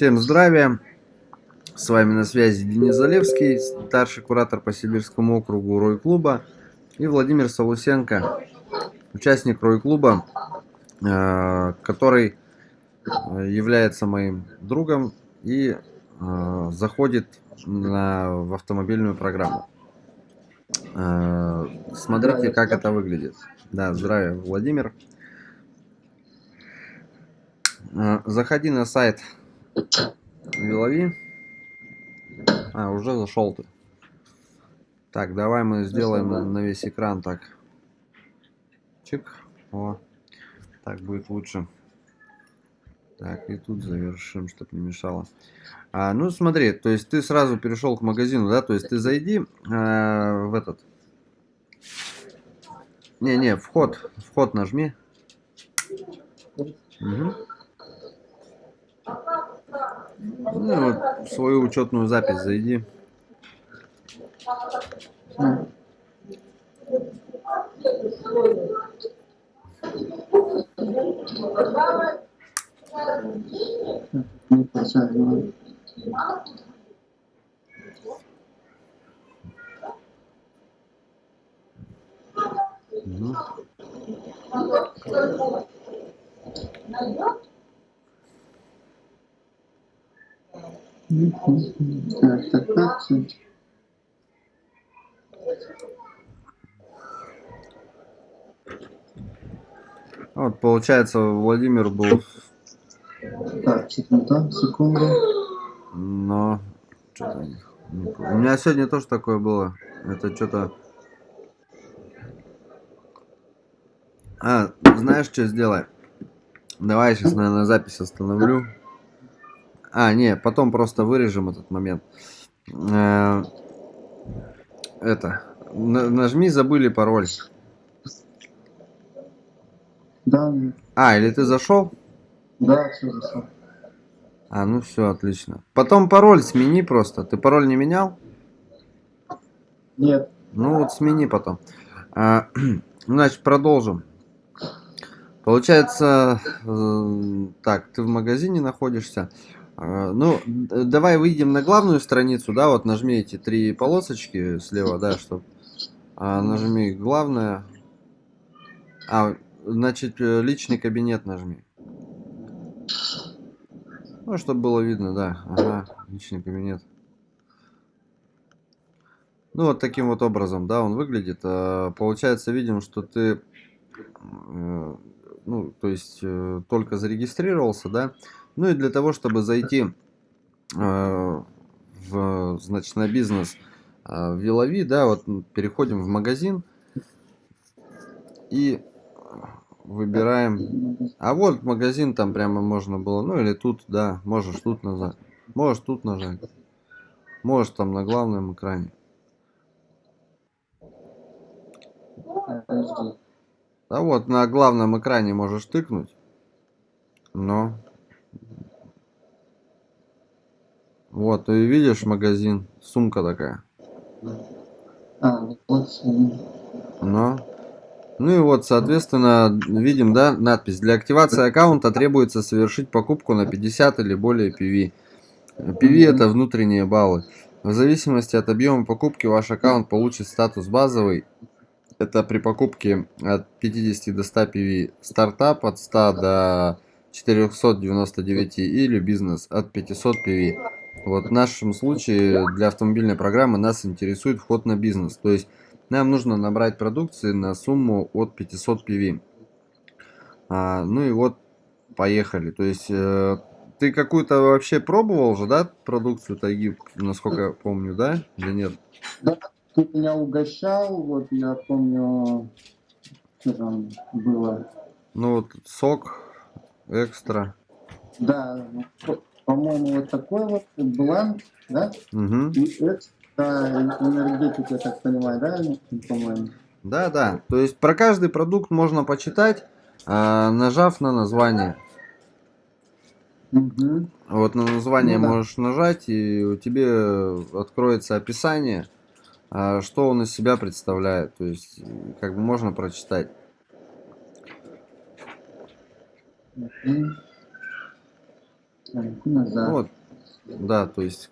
Всем здравия! С вами на связи Денис Залевский, старший куратор по Сибирскому округу Рой-клуба, и Владимир Солусенко, участник Рой-клуба, э, который является моим другом и э, заходит на, в автомобильную программу. Э, смотрите, как это выглядит. Да, здравия, Владимир. Заходи на сайт Вилови. А, уже зашел ты. Так, давай мы сделаем на, на весь экран так. Чик. О. Так будет лучше. Так, и тут завершим, чтобы не мешало. А, ну, смотри, то есть ты сразу перешел к магазину, да? То есть ты зайди э, в этот. Не-не, вход. Вход нажми. Угу. Ну, вот свою учетную запись зайди. Угу. Так, так, так. Вот, получается, Владимир был... Так, секунду, секунду. Но... Что-то... У меня сегодня тоже такое было. Это что-то... А, знаешь, что сделай? Давай сейчас, наверное, запись остановлю. А, не, потом просто вырежем этот момент. Э, это. Нажми забыли пароль. Да. А, или ты зашел? Да, все зашел. А, ну все, отлично. Потом пароль смени просто. Ты пароль не менял? Нет. Ну вот смени потом. А, значит, продолжим. Получается, э, так, ты в магазине находишься. А, ну, давай выйдем на главную страницу, да, вот нажми эти три полосочки слева, да, чтобы а, нажми главное. А, значит, э, личный кабинет нажми. Ну, чтобы было видно, да. Ага, личный кабинет. Ну, вот таким вот образом, да, он выглядит. А, получается, видим, что ты, э, ну, то есть, э, только зарегистрировался, да, ну и для того, чтобы зайти э, в, значит, на бизнес э, в Вилови, да, вот переходим в магазин и выбираем. А вот магазин там прямо можно было, ну или тут, да, можешь тут нажать, можешь тут нажать, можешь там на главном экране. А вот на главном экране можешь тыкнуть, но Вот, и видишь магазин, сумка такая. А, вот. Ну. Ну и вот, соответственно, видим, да, надпись. Для активации аккаунта требуется совершить покупку на 50 или более PV. PV это внутренние баллы. В зависимости от объема покупки ваш аккаунт получит статус базовый. Это при покупке от 50 до 100 PV. Стартап от 100 до 499 или бизнес от 500 PV. Вот в нашем случае для автомобильной программы нас интересует вход на бизнес. То есть нам нужно набрать продукции на сумму от 500 PV. А, ну и вот поехали. То есть э, ты какую-то вообще пробовал же, да, продукцию Тайги, насколько я помню, да? Или нет? Да, тут меня угощал, вот я помню, что там было. Ну вот сок, экстра. Да, по-моему, вот такой вот бленд, да? Угу. И это энергетика, я так понимаю, да, по-моему? Да, да. То есть про каждый продукт можно почитать, а, нажав на название. Угу. Вот на название ну, да. можешь нажать, и у тебя откроется описание, а, что он из себя представляет. То есть, как бы можно прочитать. Угу. Вот, да, то есть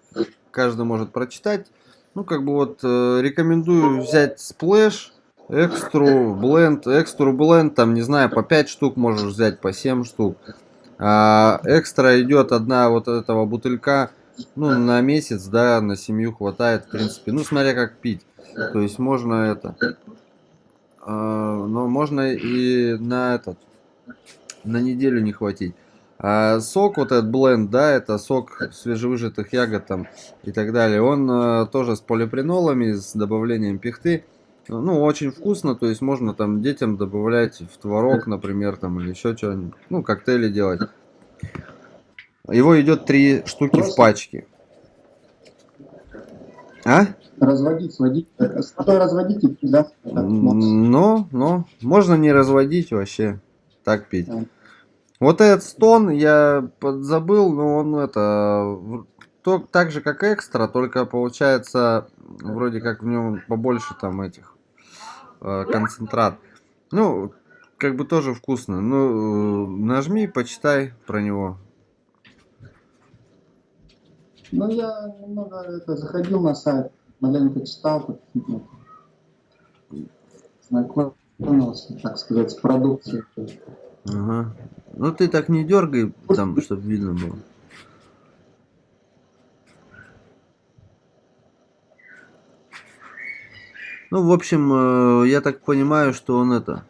каждый может прочитать. Ну, как бы вот э, рекомендую взять Splash, экстру, бленд, экстру, бленд, там, не знаю, по 5 штук можешь взять, по 7 штук. А экстра идет одна вот этого бутылька, ну, на месяц, да, на семью хватает, в принципе. Ну, смотря как пить. То есть можно это. а, но можно и на этот, на неделю не хватить. А сок, вот этот бленд, да, это сок свежевыжатых ягод там и так далее. Он э, тоже с полипренолами, с добавлением пихты. Ну, очень вкусно, то есть можно там детям добавлять в творог, например, там или еще что-нибудь. Ну, коктейли делать. Его идет три штуки в пачке. А? Разводить, сводить. э, С водой разводить да? Ну, ну, можно не разводить вообще, так пить. Вот этот стон я подзабыл, но он это то, так же как экстра, только получается вроде как в нем побольше там этих э, концентрат. Ну, как бы тоже вкусно. Ну, нажми, почитай про него. Ну, я немного это, заходил на сайт, маленько читал, ну, знакомился, так сказать, с продукцией. Ага. Ну ты так не дергай, там, чтобы видно было. Ну, в общем, э, я так понимаю, что он это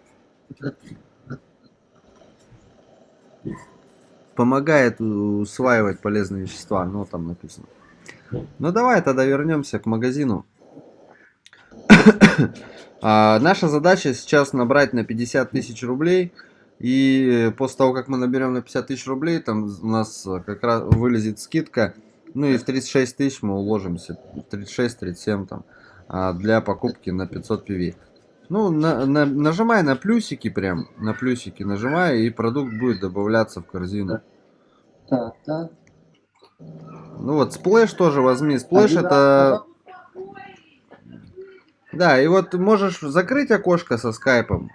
помогает усваивать полезные вещества, ну там написано. Ну давай тогда вернемся к магазину. А, наша задача сейчас набрать на 50 тысяч рублей. И после того, как мы наберем на 50 тысяч рублей, там у нас э, как раз вылезет скидка. Ну и в 36 тысяч мы уложимся. 36-37 там. а, Для покупки на 500 PV. Ну, на- на- нажимай на плюсики прям. На плюсики нажимай, и продукт будет добавляться в корзину. Так, так. Ну вот, Splash тоже возьми. Splash Один это... Да, и вот можешь закрыть окошко со скайпом.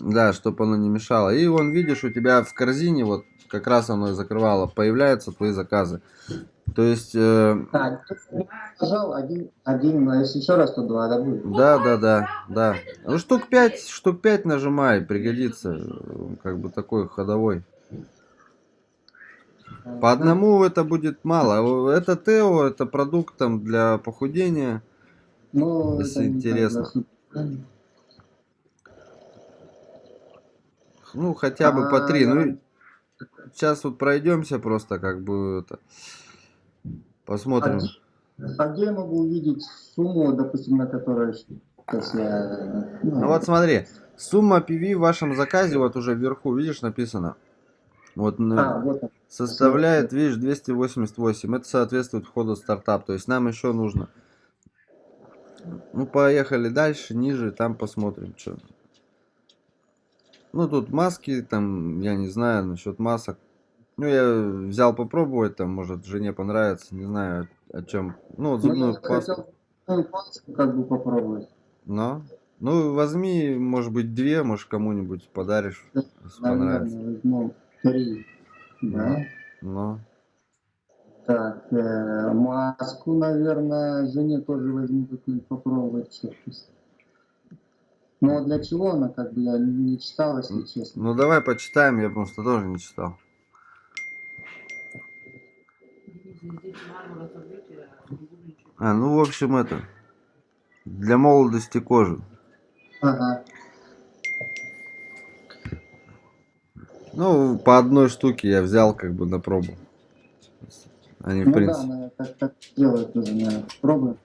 Да, чтобы оно не мешало. И вон, видишь, у тебя в корзине, вот как раз оно и закрывало, появляются твои заказы. То есть, э, Так, один, один, а если еще раз, то два, да будет? да, да, да, да. Ну, штук 5, штук 5 нажимай, пригодится. Как бы такой ходовой. По одному это будет мало. Это Тео, это продукт там для похудения. Ну, если это не интересно. так, да. Ну, хотя бы по три. А, Ну, сейчас вот пройдемся просто, как бы это. Посмотрим. А где я могу увидеть сумму, допустим, на которой сейчас я... Ну вот смотри, сумма PV в вашем заказе вот уже вверху, видишь, написано. Вот А, вот составляет, видишь, 288. Это соответствует входу в стартап. То есть нам еще нужно. Ну, поехали дальше, ниже, там посмотрим, что. Ну, тут маски, там, я не знаю, насчет масок. Ну, я взял попробовать, там, может, жене понравится, не знаю, о чем. Ну, вот Ну, зубную я пасту. хотел пасту как бы попробовать. Но. Ну, возьми, может быть, две, может, кому-нибудь подаришь, если понравится. Возьму три. Да. Ну. Так, э, маску, наверное, жене тоже возьму какую-нибудь попробовать. Ну, а для чего она, как бы, я не читал, если честно. Ну, давай почитаем, я просто тоже не читал. А, ну, в общем, это. Для молодости кожи. Ага. Ну, по одной штуке я взял, как бы, на пробу. Они, в Ну да, принципе. она так, так делает тоже, наверное. Пробуем.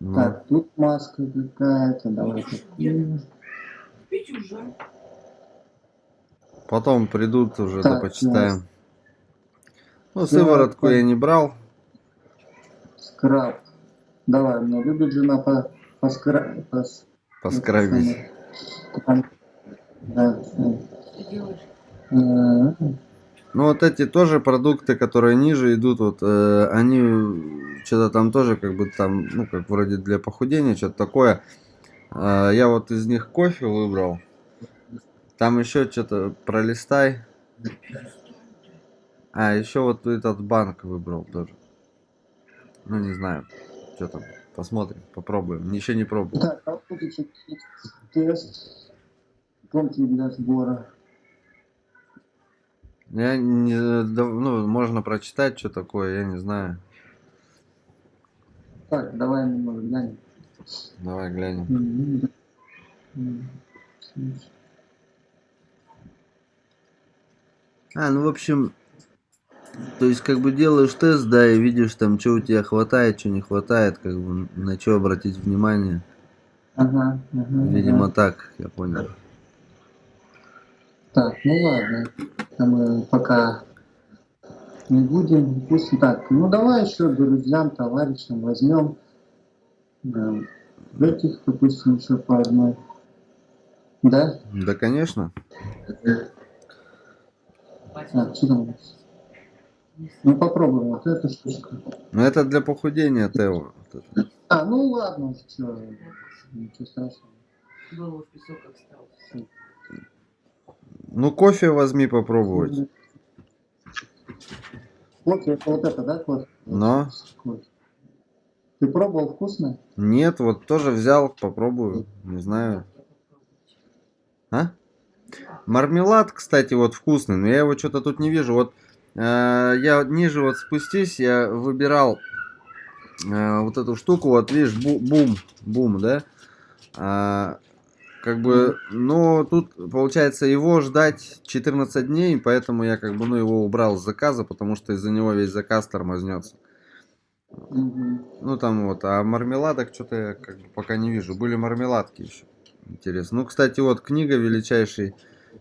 Ну. Так, тут маска какая-то, давай такую. Пить уже. Потом придут уже, да Так, почитаем. Ну, сыворотку я не брал. Скраб. Давай, мне любит жена по, по скра... по Поскрабить. Да. Ты делаешь. Ну, вот эти тоже продукты, которые ниже идут, вот, э, они что-то там тоже, как бы там, ну, как вроде для похудения, что-то такое. Э, я вот из них кофе выбрал. Там еще что-то пролистай. А, еще вот этот банк выбрал тоже. Ну, не знаю, что там. Посмотрим, попробуем. Еще не пробовал. А еще тест. Для сбора. Я не, ну, можно прочитать, что такое, я не знаю. Так, давай немного глянем. Давай глянем. А, ну, в общем, то есть, как бы делаешь тест, да, и видишь там, что у тебя хватает, что не хватает, как бы, на что обратить внимание. Ага, ага, Видимо, ага. так, я понял. Так, ну ладно. А мы пока не будем. Пусть так. Ну давай еще друзьям, товарищам возьмем. Да, этих, допустим, еще по одной. Да? Да, конечно. А, что там? Ну попробуем вот эту штучку. Но это для похудения, Тео. Это. А, ну ладно, что, ничего страшного. Голову в песок отстал. Ну, кофе возьми попробовать. Вот, это вот это, да, кофе? Но. Кофе. Ты пробовал вкусно? Нет, вот тоже взял, попробую. Не знаю. А? Мармелад, кстати, вот вкусный, но я его что-то тут не вижу. Вот э, я ниже вот спустись, я выбирал э, вот эту штуку, вот видишь, бу- бум, бум, да? А, как бы, но тут получается его ждать 14 дней, поэтому я как бы, ну, его убрал с заказа, потому что из-за него весь заказ тормознется. Ну там вот, а мармеладок что-то я как бы пока не вижу. Были мармеладки еще. Интересно. Ну, кстати, вот книга величайший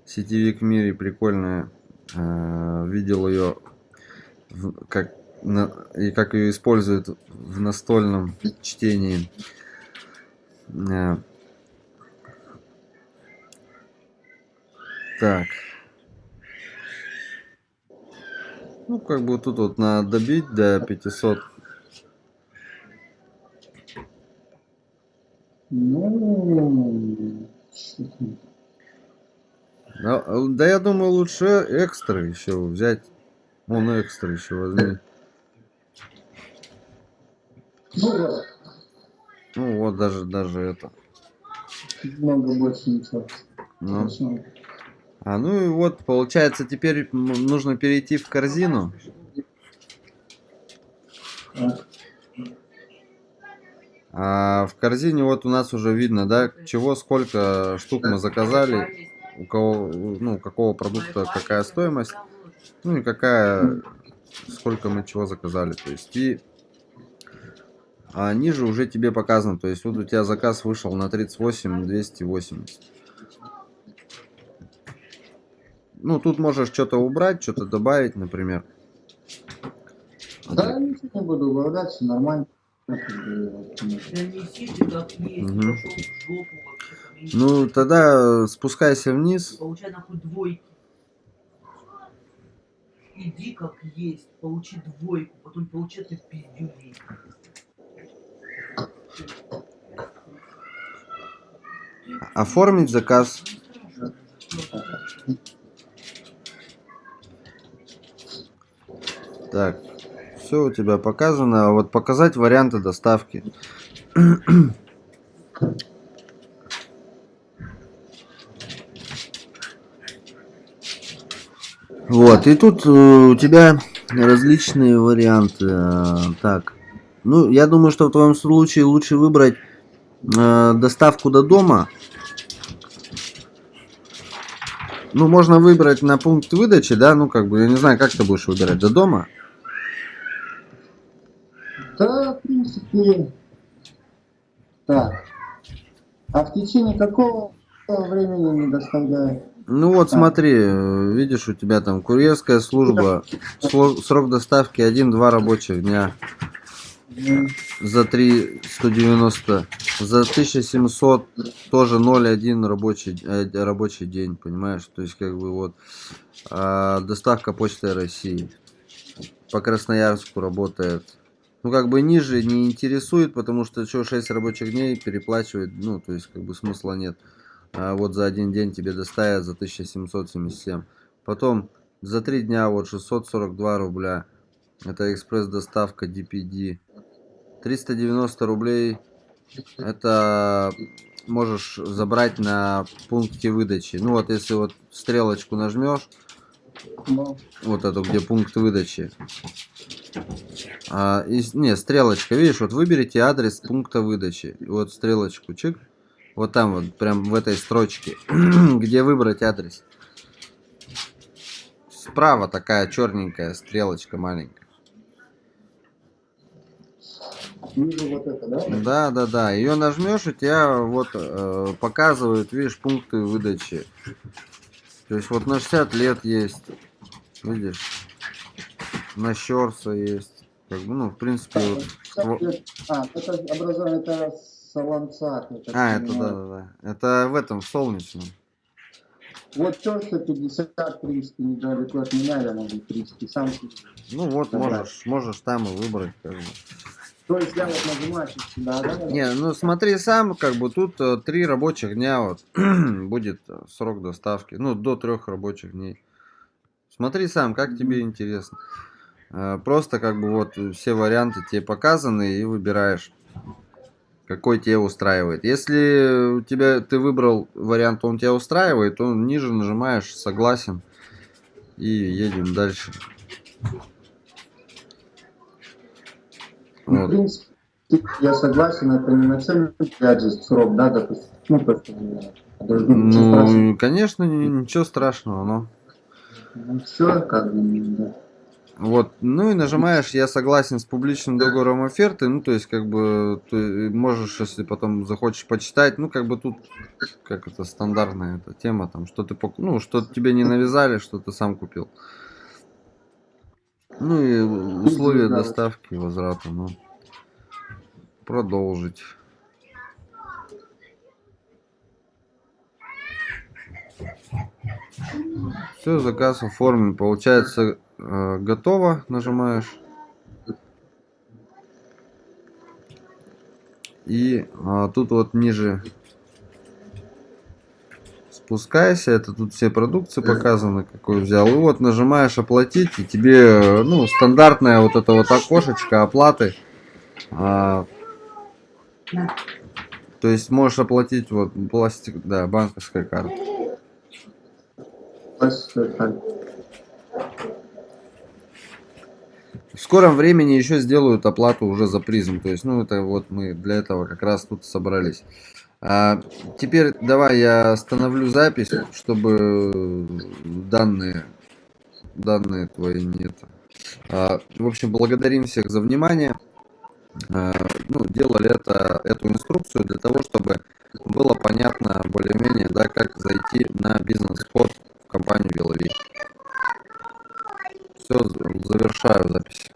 сетевик в мире, прикольная. Э, Видел ее как на- и как ее используют в настольном чтении. Э, Так. Ну, как бы тут вот надо добить до 500 Ну? Да, да я думаю, лучше экстра еще взять. Вон экстра еще возьми. Ну, вот, Ну вот даже даже это. много больше ничего. Ну. Хорошо. А ну и вот получается теперь нужно перейти в корзину. А в корзине вот у нас уже видно, да, чего сколько штук мы заказали, у кого, ну, какого продукта какая стоимость, ну и какая, сколько мы чего заказали. То есть и а ниже уже тебе показано, то есть вот у тебя заказ вышел на 38 280. Ну, тут можешь что-то убрать, что-то добавить, например. Да, ничего не буду убавлять, все нормально. Ну, Да несите как есть, Мгм. пошел в жопу вообще. там, я не Ну, тогда спускайся вниз. Получай нахуй двойки. Иди как есть, получи двойку, потом получи ты пиздюлей. Оформить заказ. Так, все у тебя показано. А Вот показать варианты доставки. Вот, и тут э, у тебя различные варианты. э, Так, ну, я думаю, что в твоем случае лучше выбрать э, доставку до дома. Ну, можно выбрать на пункт выдачи, да, ну, как бы, я не знаю, как ты будешь выбирать, до дома? Да, в принципе. Так. А в течение какого времени не доставляют? Ну, вот смотри, э, видишь, у тебя там курьерская служба, срок доставки 1-2 рабочих дня. За 3 190, за 1700 тоже 0,1 рабочий, э, рабочий день, понимаешь? То есть, как бы вот, а, доставка почты России. По Красноярску работает. Ну, как бы ниже не интересует, потому что что 6 рабочих дней переплачивать, ну, то есть, как бы смысла нет. А вот за один день тебе доставят за 1777. Потом За три дня вот 642 рубля. Это экспресс-доставка DPD. 390 рублей. Это можешь забрать на пункте выдачи. Ну вот если вот стрелочку нажмешь, Ну, вот эту, где пункт выдачи. А, и, не, стрелочка, видишь, вот выберите адрес пункта выдачи. Вот стрелочку, чик. Вот там вот, прям в этой строчке, где выбрать адрес. Справа такая черненькая стрелочка маленькая. Вижу вот это, да? Да, да, да. Ее нажмешь, у тебя вот э, показывают, видишь, пункты выдачи. То есть вот на 60 лет есть. Видишь? На Щорса есть. Как бы, ну, в принципе, вот. во- А, это образование, это так А, это да, да, да. Это в этом, в солнечном. Вот что 50, в принципе, недалеко от меня, я могу, в принципе, сам. Ну вот, Да. можешь, можешь там и выбрать, как бы. То есть я вот нажимаю сюда, да? Не, ну смотри сам, как бы тут э, три рабочих дня вот будет срок доставки. Ну, до трех рабочих дней. Смотри сам, как тебе интересно. Э, Просто как бы вот все варианты тебе показаны и выбираешь, какой тебя устраивает. Если у тебя ты выбрал вариант, он тебя устраивает, то ниже нажимаешь согласен и едем дальше. Ну, в принципе, я согласен, это не на целый опять же срок, да, допустим. Ну, просто. Ну, конечно, ни- ничего страшного, но. Ну, все, как бы, да. Вот, ну и нажимаешь «Я согласен с публичным договором оферты», ну, то есть, как бы, ты можешь, если потом захочешь почитать, ну, как бы тут, как это, стандартная эта тема, там, что ты, ну, что тебе не навязали, что ты сам купил. Ну и условия да, доставки, возврата, ну, продолжить. Все, заказ оформлен. Получается, э, готово. Нажимаешь. И а, тут вот ниже спускайся. Это тут все продукции показаны, какой взял. И вот нажимаешь оплатить. И тебе, э, ну, стандартное вот это вот окошечко оплаты. А, то есть можешь оплатить вот пластик, да, банковской картой. Спасибо, так. В скором времени еще сделают оплату уже за призм. То есть, ну, это вот мы для этого как раз тут собрались. А, теперь давай я остановлю запись, чтобы данные, данные твои нет. А, в общем, благодарим всех за внимание. А, ну, делали это, эту инструкцию для того, чтобы было понятно более-менее, да, как зайти на бизнес-вход в компанию Беловик. Все, завершаю запись.